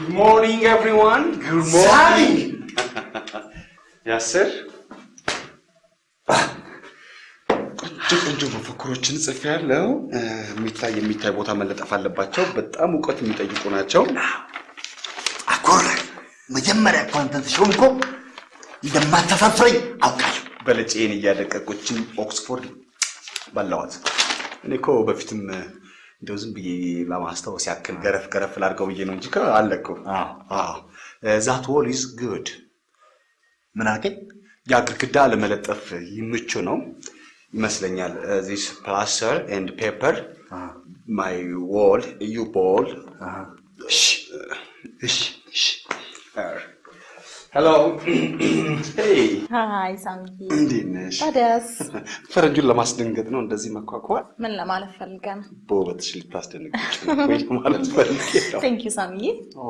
Good morning, everyone. Good morning. ያስር ቆንጆ ቆንጆ መፈክሮችን ጽፌያለሁ። የሚታይ የሚታይ ቦታ መለጠፍ አለባቸው። በጣም እውቀት የሚጠይቁ ናቸው። አኮር መጀመሪያ እኮ አንተን ሲሆን እኮ እንደማተፋፍረኝ አውቃለሁ። በለጬን እያደቀቆችን ኦክስፎርድ በላዋት። እኔ እኮ በፊትም እንደው ዝም ብዬ ለማስታወስ ያክል ገረፍ ገረፍ ላድርገው ብዬ ነው እንጂ እኮ አለ እኮ። አዎ that wall is good። ምን አልከኝ? ያ ግድግዳ ለመለጠፍ ይምቹ ነው ይመስለኛል። this plaster and paper my wall you wall hello hi ሳምዬ፣ እንዴት ነሽ? ታዲያስ ፈረንጁን ለማስደንገጥ ነው እንደዚህ መኳኳል? ምን ለማለት ፈልገህ ነው? በውበትሽ ልታስደነግጭ ነው ወይ ማለት ፈልጌ ነው። thank you ሳምዬ። ኦ፣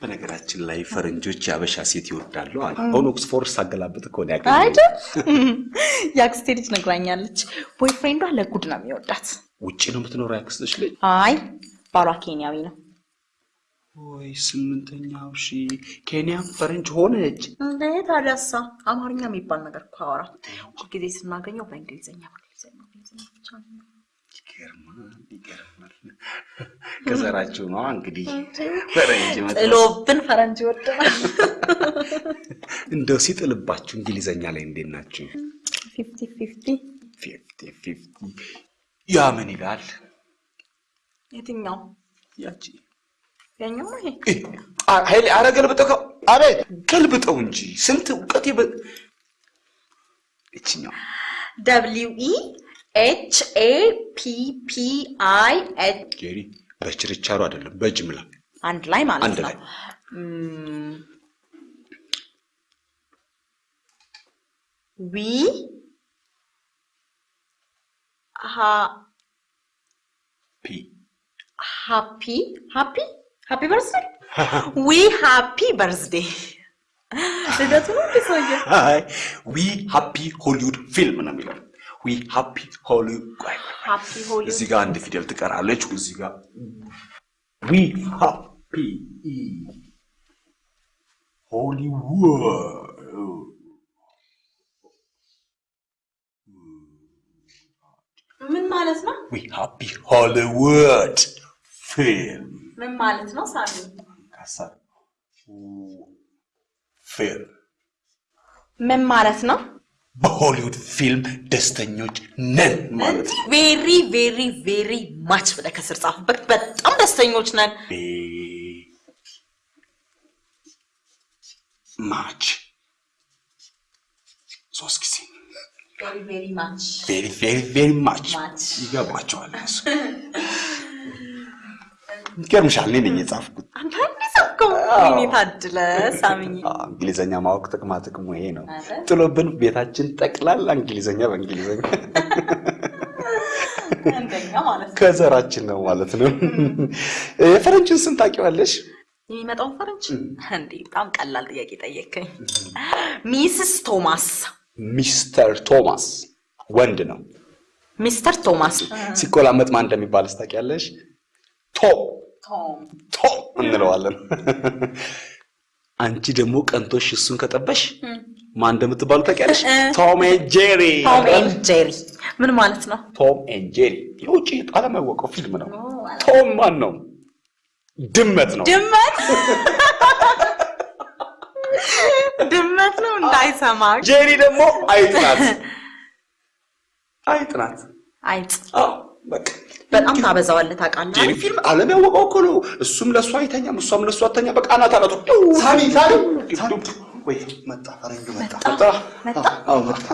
በነገራችን ላይ ፈረንጆች የአበሻ ሴት ይወዳሉ አሉ። አሁን ኦክስፎርድ ሳገላብጥ እኮ ነው ያገኘሁት። አይደል? የአክስቴ ልጅ ነግራኛለች። boyfriend ዷ ለጉድ ነው የሚወዳት። ውጭ ነው የምትኖረው ያክስትሽ ልጅ? አይ ባሏ ኬንያዊ ነው። ወይ ስምንተኛው ሺ ኬንያም ፈረንጅ ሆነች። እንዴ ታዲያሳ አማርኛ የሚባል ነገር እኮ አወራ። ሁልጊዜ ስናገኘው በእንግሊዝኛ ይገርማል፣ ይገርማል። ከዘራችሁ ነው እንግዲህ ፈረንጅ ጥሎብን ፈረንጅ ይወደናል። እንደው ሲጥልባችሁ እንግሊዘኛ ላይ እንዴት ናችሁ? fifty fifty fifty fifty ያ ምን ይላል? የትኛው ያቺ? ኃይሌ አረ ገልብጠው። አቤት ገልብጠው እንጂ ስንት እውቀት ይበ እችኛው ደብሊው ኢ ኤች ኤ ፒ ፒ አይ ኤች ጄሪ በችርቻሮ አይደለም በጅምላ አንድ ላይ ማለት አንድ ላይ we happy happy happy birthday we happy birthday ልደቱ ነው እንደ ሰውዬው አይ we happy Hollywood film ነው የሚለው። we happy Hollywood ቆይ happy Holly እዚህ ጋር አንድ ፊደል ትቀራለች። እዚህ ጋር we happy Hollywood ምን ማለት ነው? we happy Hollywood film ምን ማለት ነው? ሳሚ ካሳር ፊልም ምን ማለት ነው? በሆሊውድ ፊልም ደስተኞች ነን ማለት ነው። very very very much ብለህ ከስር ጻፍበት። በጣም ደስተኞች ነን። much ሶስት ጊዜ very very much ይገባቸዋል። ይገርምሻል፣ እኔ ነኝ የጻፍኩት። ታድለ እንግሊዘኛ ማወቅ ጥቅማ ጥቅሙ ይሄ ነው።? ጥሎብን ቤታችን ጠቅላላ እንግሊዘኛ በእንግሊዘኛ ከዘራችን ነው ማለት ነው። የፈረንጅን ስም ታውቂዋለሽ? የሚመጣውን ፈረንጅ እንዴ! በጣም ቀላል ጥያቄ ጠየከኝ። Mrs. Thomas Mister Thomas ወንድ ነው። Mister Thomas ሲቆላመጥ ማን እንደሚባል ታውቂያለሽ? ቶም ቶም ቶም እንለዋለን። አንቺ ደግሞ ቀንቶሽ እሱን ከጠበሽ ማን እንደምትባሉ ታውቂያለሽ? Tom and Jerry። Tom and Jerry ምን ማለት ነው? Tom and Jerry የውጭ ዓለም ያወቀው ፊልም ነው። ቶም ማን ነው? ድመት ነው። ድመት ድመት ነው እንዳይሰማ ጄሪ ደግሞ አይጥ ናት። አይጥ ናት። አይጥ በቃ በጣም ታበዛዋለህ ታውቃለህ። ፊልም ዓለም ያወቀው እኮ ነው። እሱም ለእሱ አይተኛም፣ እሷም ለእሱ አተኛ። በቃ አናት አናቱ ሳሚ ሳሚ ወይ መጣ፣ ፈረንጁ መጣ። መጣ አዎ መጣ።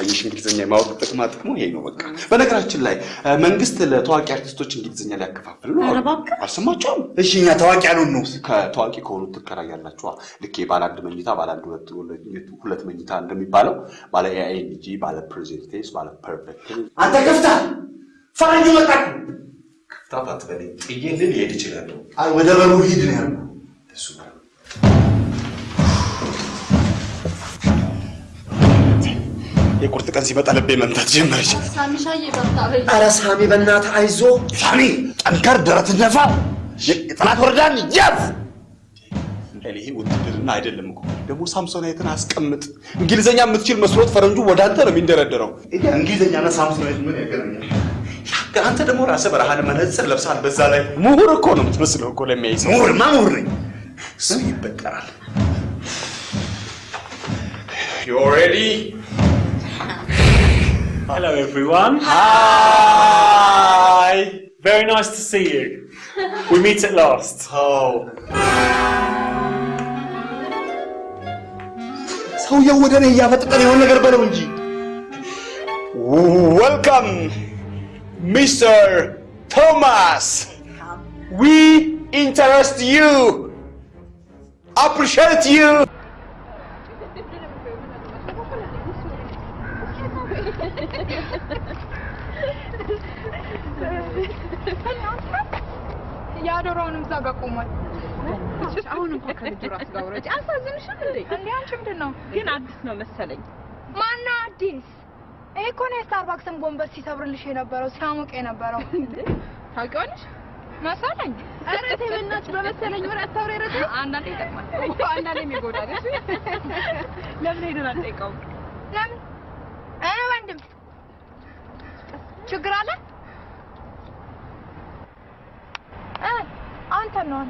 አየሽ እንግሊዝኛ የማወቅ ጥቅማ ጥቅሙ ይሄ ነው። በቃ በነገራችን ላይ መንግስት ለታዋቂ አርቲስቶች እንግሊዝኛ ሊያከፋፍል ነው። ኧረ እባክህ። አልሰማችሁም? እሺ እኛ ታዋቂ ያሉን ነው። ከታዋቂ ከሆኑት ትከራያላችኋ። ልክ ባለ አንድ መኝታ፣ ባለ አንድ ሁለት ሁለት መኝታ እንደሚባለው ባለ ing፣ ባለ present tense፣ ባለ perfect አንተ ከፍታ ፈረንጁ መጣ። ክፍታት በለኝ ጥዬልህ ሊሄድ ይችላል። አይ ወደ በሩ ሂድ ነው ያልኩህ። እሱ የቁርጥ ቀን ሲመጣ ልቤ መምታት ጀመረች። ኧረ ሳሚ በእናትህ አይዞ። ሳሚ ጠንከር፣ ደረት ነፋ። የጠላት ወረዳን ያዝ ይሄ ውትድርና አይደለም እኮ ደግሞ ሳምሶናይትን አስቀምጥ። እንግሊዘኛ የምትችል መስሎት ፈረንጁ ወደ አንተ ነው የሚንደረደረው። እንግሊዝኛና ሳምሶናይት ምን ያገናኛል? አንተ ደግሞ ራስህ በረሃን መነጽር ለብሳል። በዛ ላይ ምሁር እኮ ነው የምትመስለው እኮ ለሚያይ ሰው። ምሁርማ ምሁር ነኝ። እሱ ይበጠራል። You ready? Hello, everyone. Hi. Very nice to see you. We meet at last. Oh. ሰውየው ወደ እኔ እያፈጠጠን የሆነ ነገር በለው እንጂ። welcome Mister Thomas we interest you አፕሪሺየት ዩ የአዶራውንም እዛ ጋር ቆሟል። አሁን እንኳን ከልጁ ራስ ጋር ውረጅ። አሳዝንሽም እንዴ? እንዴ አንቺ ምንድን ነው ግን አዲስ ነው መሰለኝ። ማነው አዲስ? ይሄ እኮ ነው የስታርባክስን ጎንበስ ሲሰብርልሽ የነበረው ሲያሞቅ የነበረው ታውቂዋለሽ መሰለኝ። ኧረ ተይ በእናትሽ በመሰለኝ ወሬ አታውሪ። ኧረ ተይ አንዳንዴ ይጠቅማል እኮ አንዳንዴም ይጎዳል። እሺ ለምን ሄደን አንጠይቀውም? ለምን እ ወንድም ችግር አለ እ አንተ ነው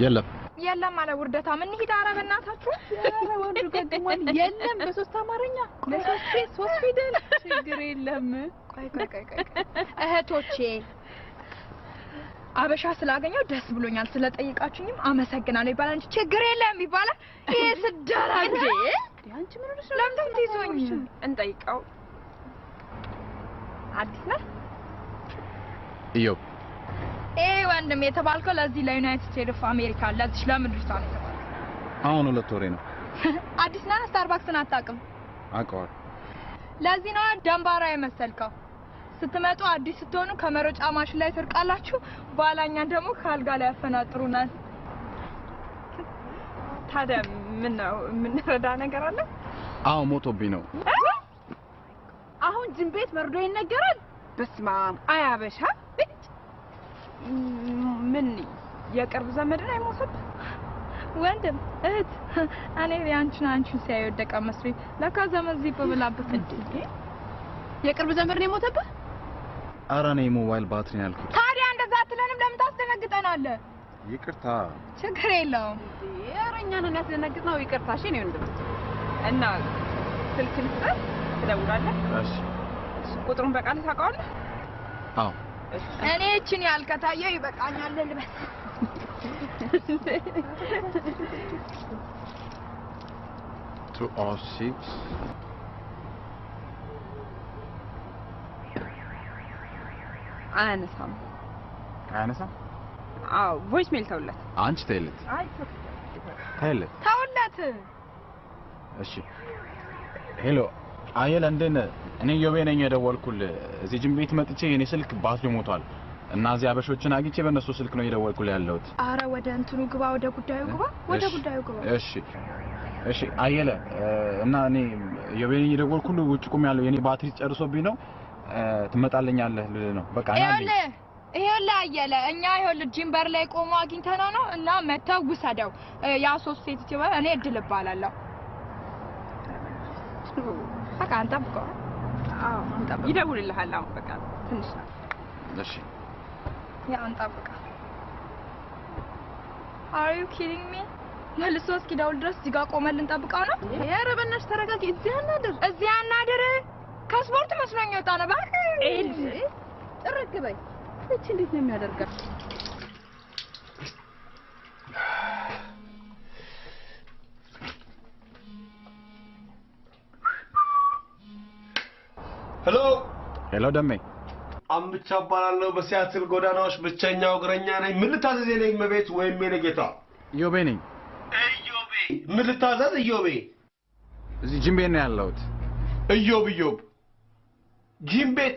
የለም የለም አለ ውርደታ። ምን ሂድ ኧረ በእናታችሁ ኧረ ወንዱ ገግሟል። የለም በሶስት አማርኛ ለሶስት ሶስት ፊደል ችግር የለም። ቆይ ቆይ ቆይ ቆይ እህቶቼ አበሻ ስላገኘው ደስ ብሎኛል። ስለጠይቃችሁኝም አመሰግናለሁ ይባላል እንጂ ችግር የለም ይባላል። ይሄ ስደራጀ አንቺ ምን ሆነሽ ነው? ለምን ትይዞኝ? እንጠይቀው። አዲስ ነህ? እዮብ ይሄ ወንድም የተባልከው ለዚህ ለዩናይትድ ስቴትስ ኦፍ አሜሪካ ለዚህ ለምድርቷ ነው የተባልከው። አሁን ሁለት ወሬ ነው አዲስ ነህ? ስታርባክስን አታውቅም? አውቀዋል ለዚህ ነው ደንባራ የመሰልከው። ስትመጡ አዲስ ስትሆኑ ከመሮጫ ማሽን ላይ ትርቃላችሁ፣ በኋላኛ ደግሞ ከአልጋ ላይ ያፈናጥሩናል። ታዲያ ምን ነው የምንረዳ ነገር አለ? አዎ ሞቶብኝ ነው አሁን ቤት መርዶ ይነገራል። በስመ አብ አያበሻ ምን የቅርብ ዘመድን አይሞትም? ወንድም እህት፣ እኔ ያንቺን አንቺን ሲያይ ወደቀ መስሎኝ ለካ ዘመድ ዚብ ብላበት እንዴ! የቅርብ ዘመድ ነው የሞተብህ? ኧረ እኔ ሞባይል ባትሪ ነው ያልኩት ታዲያ እንደዛ አትለንም? ለምን ታስደነግጠናለህ? ይቅርታ ችግር የለውም። ኧረ እኛን ነው። ይቅርታ እሺ ነው ወንድም። እና ስልክ ልስጥህ፣ ትደውላለህ። እሺ ቁጥሩን በቃል ታውቀዋለህ? አዎ እኔ እችን ያልከታየው ይበቃኛል ልበስ። አያነሳም። አያነሳም አዎ voice mail ተውለት። አንቺ ተይለት ተይለት ተውለት። እሺ Hello አየለ እንዴት ነህ እኔ ዮቤ ነኝ የደወልኩልህ። እዚህ ጅም ቤት መጥቼ የኔ ስልክ ባትሪ ሞቷል እና እዚህ አበሾችን አግኝቼ በእነሱ ስልክ ነው የደወልኩልህ ያለሁት። አረ ወደ እንትኑ ግባ፣ ወደ ጉዳዩ ግባ፣ ወደ ጉዳዩ ግባ። እሺ እሺ አየለ እ፣ እና እኔ ዮቤ ነኝ የደወልኩልህ። ውጭ ቁም ያለው የኔ ባትሪ ጨርሶብኝ ነው። ትመጣልኛለህ ልልህ ነው። በቃ ና ይኸውልህ አየለ እኛ ይኸውልህ ጂምበር ላይ ቆሞ አግኝተነው ነው እና መተው ውሰደው። ያ ሶስት ሴት እኔ እድል እባላለሁ። በቃ እንጠብቀው። አዎ ይደውልልሃል። አሁን በቃ ትንሽ ነው። እሺ ያ እንጠብቀው። Are you kidding me? መልሶ እስኪደውል ድረስ እዚህ ጋር ቆመን ልንጠብቀው ነው? ኧረ በእናትሽ ተረጋጊ። እዚህ አናድር። እዚህ አናድር። ከስፖርት መስሎኝ የወጣ ነው። እባክህ ጥርግ በይ። እቺ እንዴት ነው የሚያደርጋት? Hello hello ደሜ አምብቻ እባላለሁ። በሲያትል ጎዳናዎች ብቸኛው እግረኛ ነኝ። ምን ልታዘዝ የኔ እመቤት ወይም የኔ ጌታ? ዮቤ ነኝ እዮቤ። ምን ልታዘዝ እዮቤ? እዚህ ጅም ቤት ነው ያለሁት እዮብ እዮብ፣ ጂም ቤት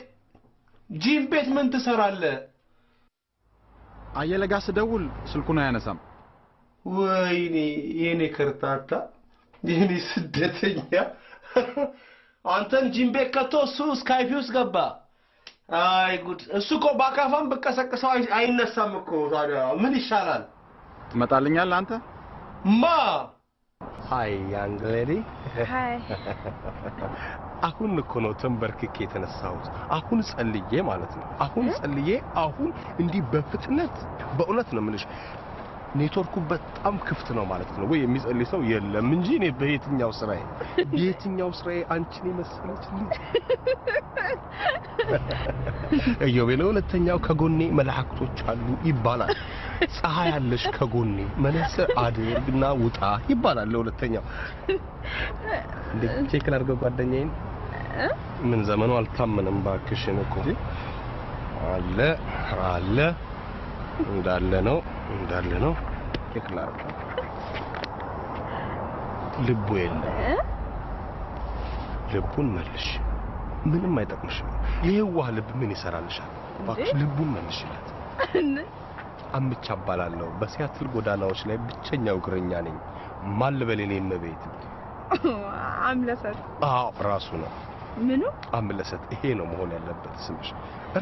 ጂም ቤት ምን ትሰራለህ? አየለ ጋር ስደውል ስልኩን አያነሳም ወይኔ የኔ ከርታታ፣ የኔ ስደተኛ፣ አንተን ጂም ቤት ከቶ እሱ Skype ውስጥ ገባ። አይ ጉድ! እሱ እኮ በአካፋም ብቀሰቅሰው አይ- አይነሳም እኮ። ታዲያ ምን ይሻላል? ትመጣልኛለህ አንተ ማ hi young lady hi አሁን እኮ ነው ተንበርክኬ የተነሳሁት። አሁን ጸልዬ ማለት ነው። አሁን ጸልዬ አሁን እንዲህ በፍጥነት በእውነት ነው የምልሽ ኔትወርኩ በጣም ክፍት ነው ማለት ነው። ወይ የሚጸልይ ሰው የለም እንጂ እኔ በየትኛው ስራዬ በየትኛው ስራዬ አንቺን የመሰለች ልጅ እዮቤ ለሁለተኛው ከጎኔ መላእክቶች አሉ ይባላል። ፀሐይ አለሽ ከጎኔ መነጽር አድርግና ውጣ ይባላል። ለሁለተኛው እንዴ check ላድርገው ጓደኛዬን። ምን ዘመኑ አልታመነም ባክሽን እኮ አለ አለ እንዳለ ነው እንዳለ ነው። ላድርገው። ልቡ የለም። ልቡን መልሽ። ምንም አይጠቅምሽም። የዋህ ልብ ምን ይሰራልሻል? እባክሽ ልቡን መልሽለት። አምቻ እባላለሁ። በሲያትል ጎዳናዎች ላይ ብቸኛው እግረኛ ነኝ። ማን ልበል የኔ እመቤት? አምለሰት አዎ ራሱ ነው ምኑ አምለሰት። ይሄ ነው መሆን ያለበት ስምሽ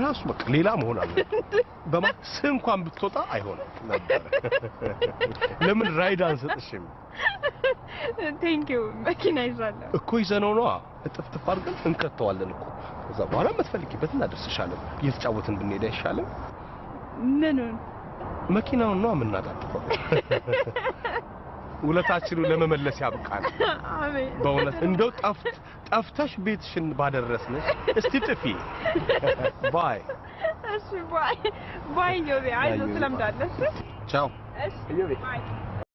ራሱ በቃ ሌላ መሆን አለበት። በማ ስም እንኳን ብትወጣ አይሆንም ነበር። ለምን ride አንሰጥሽም? thank you መኪና ይዛለሁ እኮ ይዘነው ነዋ እጥፍጥፍ አድርገን እንከተዋለን እኮ ከዛ በኋላ የምትፈልጊበት እናደርስሻለን። እየተጫወትን ብንሄድ አይሻልም? ምኑን መኪናውን ነው የምናጣጥፈው። ውለታችንን ለመመለስ ያብቃል። አሜን። በእውነት እንደው ጠፍት ጠፍተሽ ቤትሽን ባደረስንሽ። እስቲ ጥፊ። ባይ። እሺ bye። ባይ ዮቤ። አይዞህ ትለምዳለህ? ቻው። እሺ ባይ